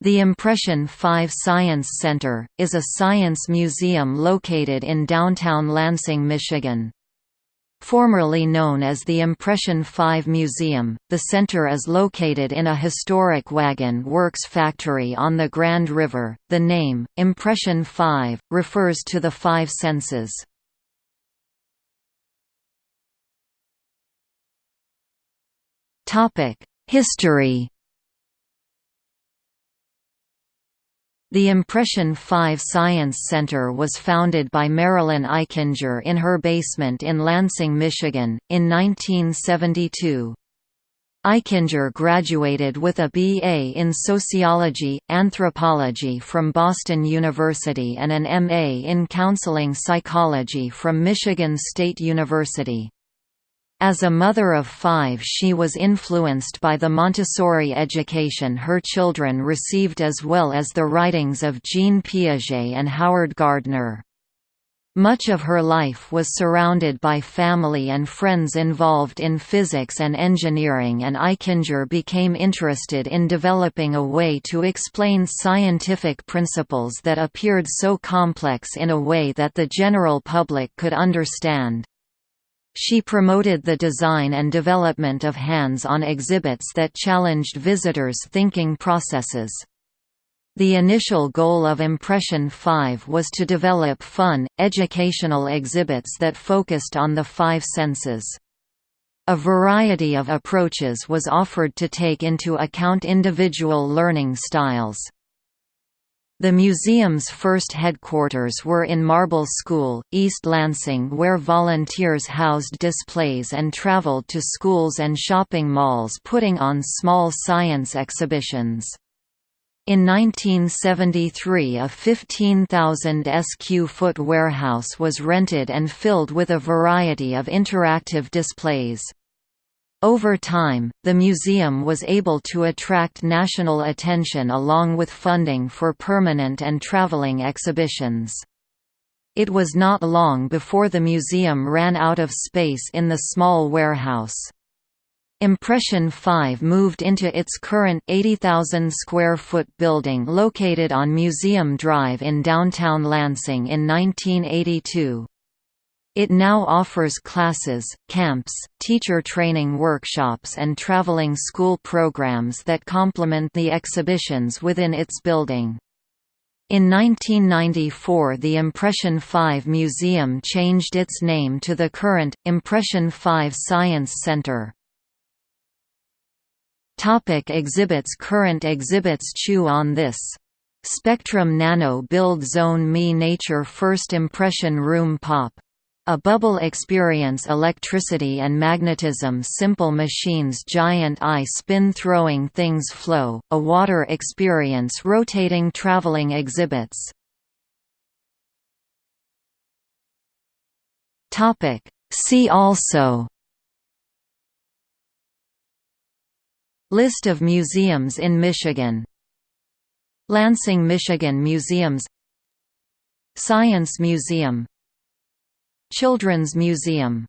The Impression 5 Science Center, is a science museum located in downtown Lansing, Michigan. Formerly known as the Impression 5 Museum, the center is located in a historic wagon works factory on the Grand River. The name, Impression 5, refers to the five senses. History The Impression 5 Science Center was founded by Marilyn Eichinger in her basement in Lansing, Michigan, in 1972. Eichinger graduated with a B.A. in Sociology, Anthropology from Boston University and an M.A. in Counseling Psychology from Michigan State University. As a mother of five she was influenced by the Montessori education her children received as well as the writings of Jean Piaget and Howard Gardner. Much of her life was surrounded by family and friends involved in physics and engineering and Eichinger became interested in developing a way to explain scientific principles that appeared so complex in a way that the general public could understand. She promoted the design and development of hands-on exhibits that challenged visitors' thinking processes. The initial goal of Impression 5 was to develop fun, educational exhibits that focused on the five senses. A variety of approaches was offered to take into account individual learning styles. The museum's first headquarters were in Marble School, East Lansing where volunteers housed displays and traveled to schools and shopping malls putting on small science exhibitions. In 1973 a 15,000 sq foot warehouse was rented and filled with a variety of interactive displays. Over time, the museum was able to attract national attention along with funding for permanent and traveling exhibitions. It was not long before the museum ran out of space in the small warehouse. Impression 5 moved into its current 80,000 square foot building located on Museum Drive in downtown Lansing in 1982. It now offers classes, camps, teacher training workshops and traveling school programs that complement the exhibitions within its building. In 1994 the Impression 5 Museum changed its name to the current, Impression 5 Science Center. Topic exhibits Current exhibits Chew on this. Spectrum Nano Build Zone Me Nature First Impression Room Pop a bubble experience electricity and magnetism simple machines giant eye spin throwing things flow, a water experience rotating traveling exhibits. See also List of museums in Michigan Lansing, Michigan Museums Science Museum Children's Museum